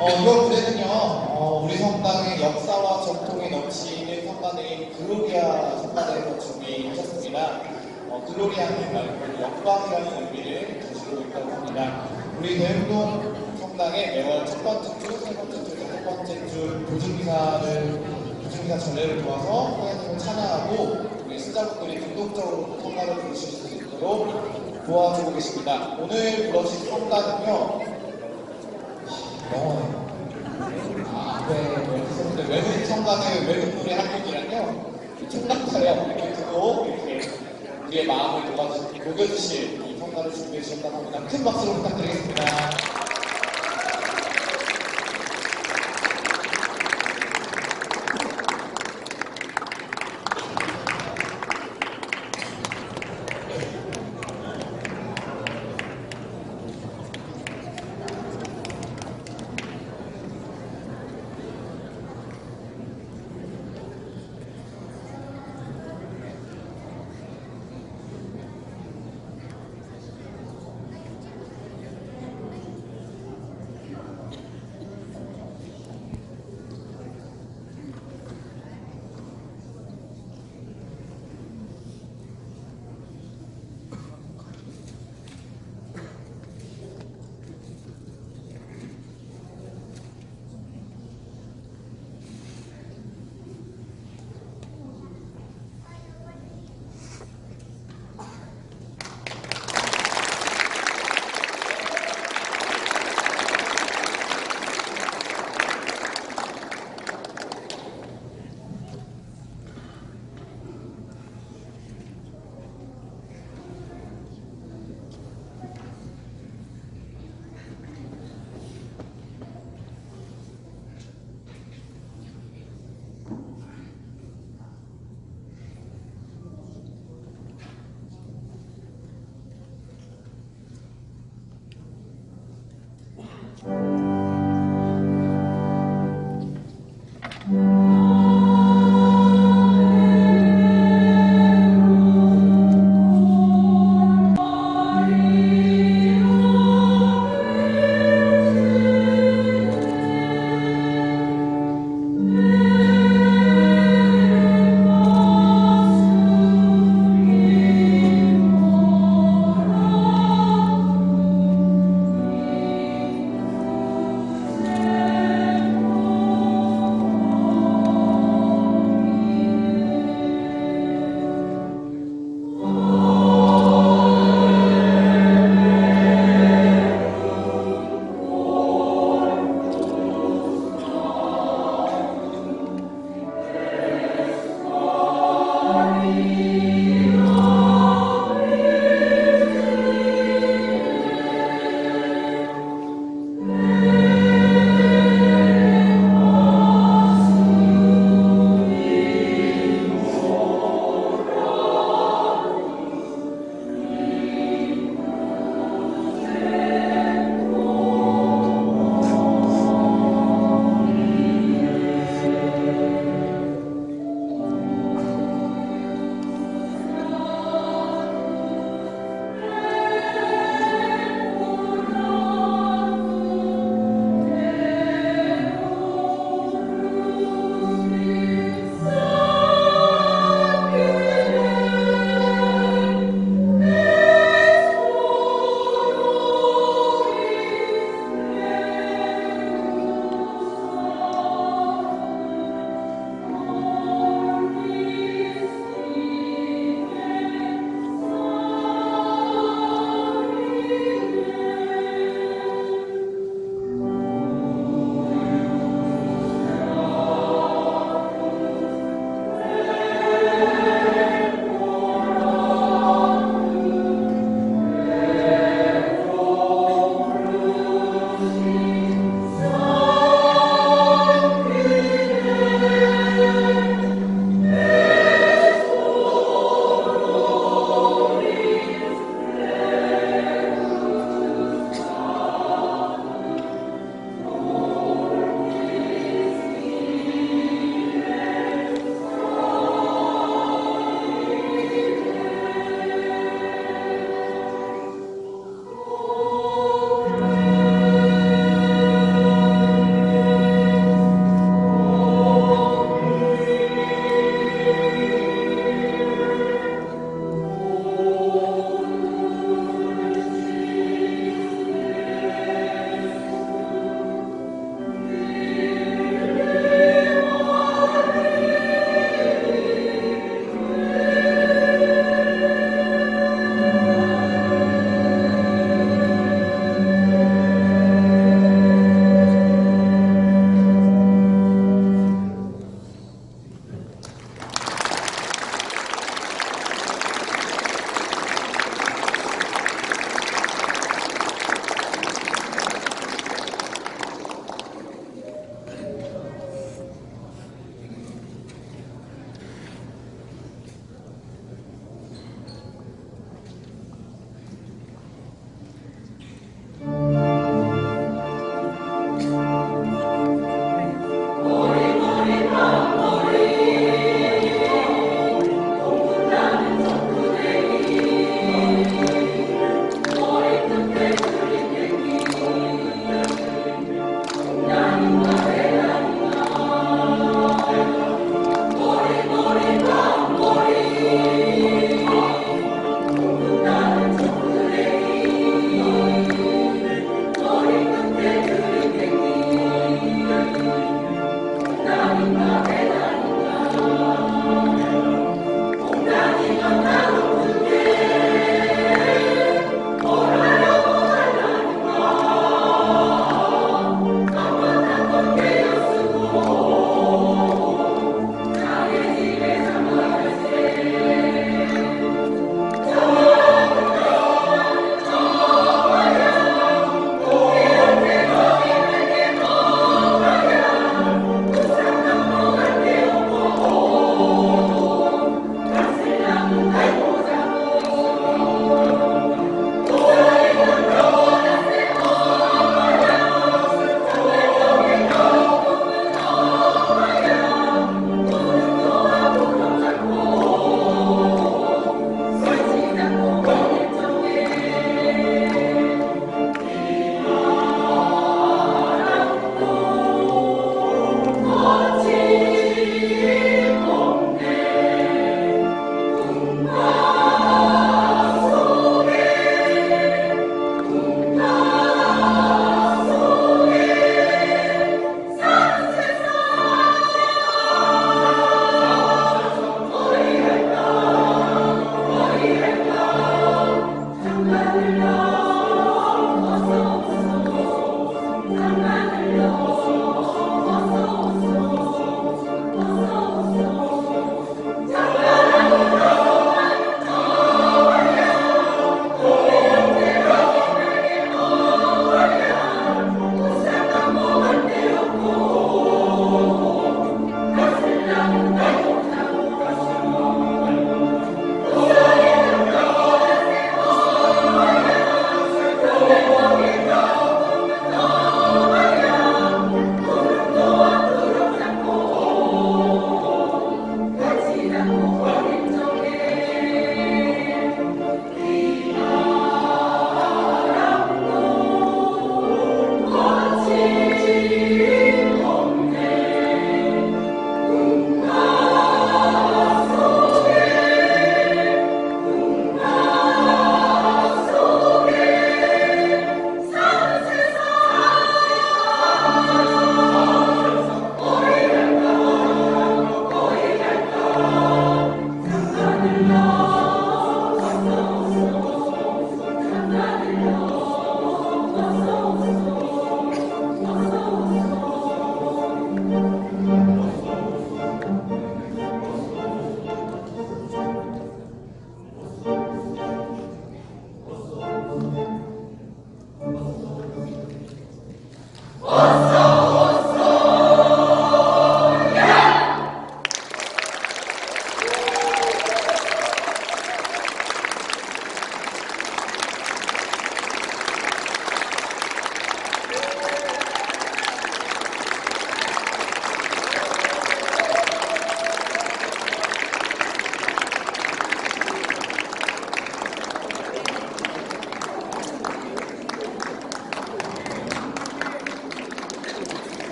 어, 이번 무대는요, 어, 우리 성당의 역사와 전통이 넘치는 성가대인 글로리아 성가대에서 준비하셨습니다. 어, 글로리아는 말고 영광이라는 의미를 가지고 있다고 합니다. 우리 대흥동 성당의 매월 첫 번째 주, 세 번째 주, 다섯 번째 주 도중기사를 도중기사 전례를 도와서 하나님을 찬양하고 우리 수자분들이 능동적으로 성가를 부르실 수 있도록 도와주고 계십니다. 오늘 불러주신 성가는요, 영어예요. 아, 네, 네. 외국 청가는 외국 노래 한 곡이랑요. 청각차요. 이렇게 듣고 이렇게 우리의 마음을 녹여주실 이 성가를 준비해 주셨다고 합니다. 큰 박수로 부탁드리겠습니다.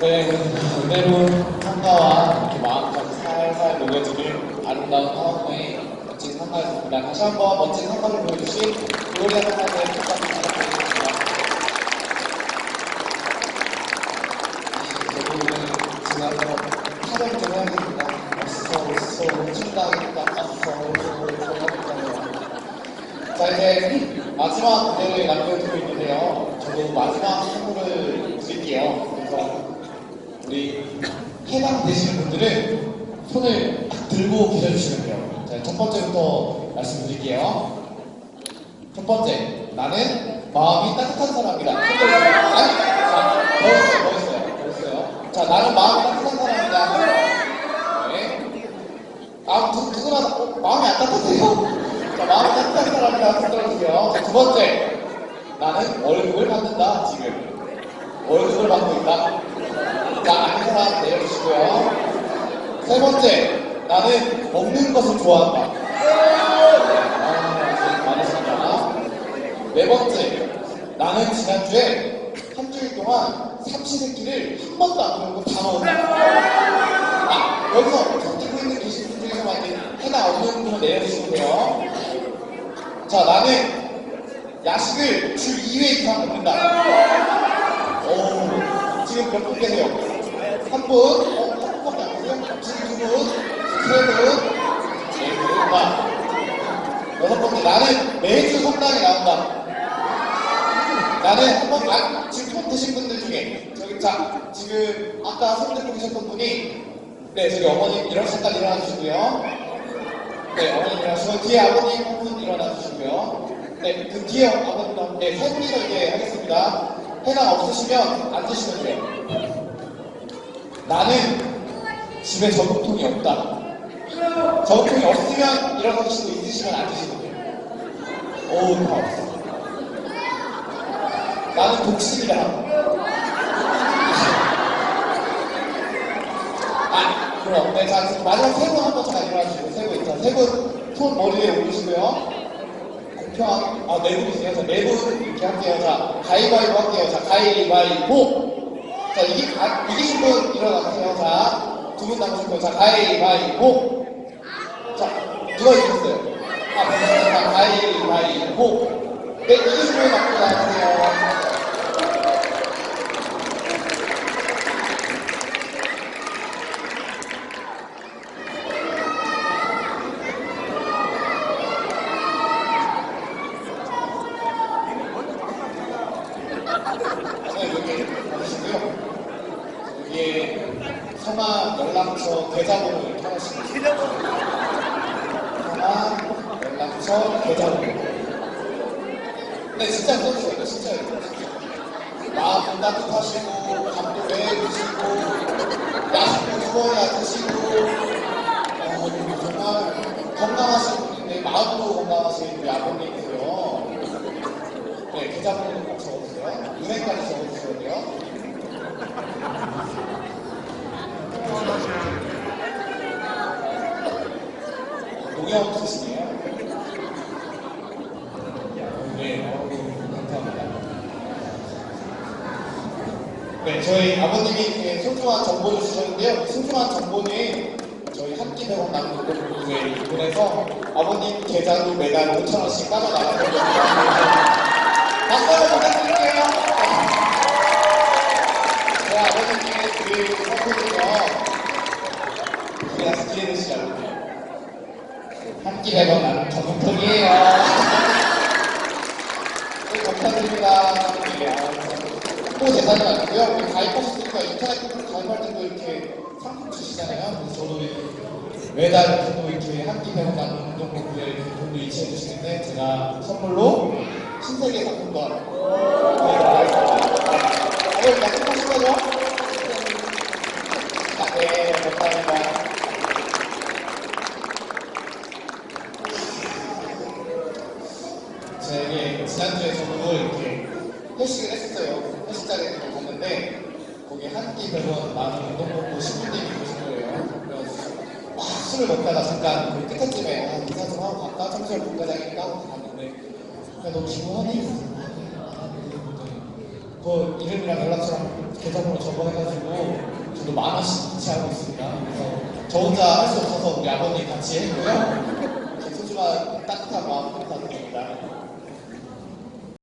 네, 그대로 성가와 이렇게 마음까지 살살 녹여지는 아름다운 하원의 멋진 성가였습니다. 다시 한번 멋진 성가를 보여주신 성가대 부탁 부탁드리겠습니다. 뭐 해야겠습니다. 어서, 어서, 춘다겠다, 어서, 어서, 어서, 하겠다고요. 자, 이제 마지막 무대를 남겨두고 있는데요. 저도 마지막 선물을 드릴게요. 우리 해당되시는 분들은 손을 딱 들고 계셔주시면 돼요. 자, 첫 번째부터 말씀드릴게요. 첫 번째, 나는 마음이 따뜻한 사람이다. 아니, 자, 더 있어요, 더 있어요, 더 있어요. 자, 나는 마음이 따뜻한 사람이다. 네. 아, 누, 누구나 다- 어, 마음이 안 따뜻해요? 자, 마음이 따뜻한 사람이다. 손 들어주세요. 자, 두 번째, 나는 월급을 받는다, 지금. 월급을 받고 있다. 자, 아는 사람 내려주시고요. 세 번째, 나는 먹는 것을 좋아한다. 아, 많으시다. 네 번째, 나는 지난주에 한 주일 동안 삼시세끼를 한 번도 안 먹고 다 먹었다. 아, 여기서 손 들고 있는 계신 분 중에서 만약에 해당 없는 분은 내려주시면 돼요. 자, 나는 야식을 주 2회 이상 먹는다. 오, 지금 몇 분 계세요? 한 분? 어, 한 분밖에 안 계세요? 지금 두 분? 세 분? 네 분? 나. 여섯 번째, 나는 매주 성당에 나온다. 나는 한 번, 아, 지금 손 드신 분들 중에, 저기, 자, 지금, 아까 손 들고 계셨던 분이, 네, 저기 어머님 일어나셨다 일어나 주시고요. 네, 어머님 일어나시고, 뒤에 아버님 한 분 일어나 주시고요. 네, 그 뒤에 아버님과 함께 세 분이서 이제 하겠습니다. 해당 없으시면 앉으시면 돼요. 나는 집에 저금통이 없다. 저금통이 없으면 일어서시고 있으시면 앉으시면 돼요. 오, 다 없어. 나는 독신이다. 아, 그럼. 네, 자, 마지막 세분 한번 잠깐 일어나주시고, 세분 있죠. 세 분, 손 머리에 올리시고요. 공평한, 아, 네 분이세요. 자, 네분 이렇게 할게요. 자, 가위바위보 할게요. 자, 가위바위보. 자, 이기, 아, 이기신 분 일어나세요. 자, 두 분 남으실 거예요. 자, 가위바위보. 자, 누가 이겼어요? 아, 네, 자, 가위바위보. 네, 이기신 분 앞으로 나와주세요. 네, 여기 받으시고요. 여기에 성함, 연락처, 계좌번호 이렇게 하나씩. 성함, 연락처, 계좌번호. 네, 진짜 써주세요. 이거 진짜예요. 마음 따뜻하시고, 감도 매해주시고, 야식도 주어야 드시고, 어, 정말 건강하신 분인데, 마음도 건강하신 우리 아버님이세요. 네, 계좌번호 꼭 적어주세요. 은행까지 적어주셔야 돼요. 농협 쓰시네요. 네, 어우, 감사합니다. 네, 저희 아버님이 이렇게 소중한 정보를 주셨는데요. 소중한 정보는 저희 한끼 백원 남는 공부에 이분에서 아버님 계좌로 매달 5천원씩 빠져나가거든요. 박수 한번 부탁드릴게요. 네, 아버님께 드릴 선물은요. 우리가 기회되시라고. 한끼 백원 남는 저금통이에요. 네, 감사드립니다. 네, 대상이 아니고요. 우리 가입하셨으니까 인터넷 가입할 때도 이렇게 상품 주시잖아요. 그래서 저도 이렇게 매달 또 이렇게 한끼 배고 나는 운동복에 돈도 이체해 주시는데 제가 선물로 신세계. 다들 약속하신 거죠? 아, 네, 감사합니다. 제가 지난주에 저도 이렇게 회식을 했었어요. 회식 자리에 갔는데 거기 한 끼 100원 많은 운동복고 10분들이 계신 거예요. 그래서 막 술을 먹다가 잠깐 그 끝에쯤에 아, 인사 좀 하고 갈까? 청소를 본과장인가 하고 갔는데 야, 너 기분하니? 그 이름이랑 연락처랑 계좌번호 적어해가지고 저도 만 원씩 이체하고 있습니다. 그래서 저 혼자 할 수 없어서 우리 아버님 같이 했고요. 제 소중한 따뜻한 마음 감사드립니다.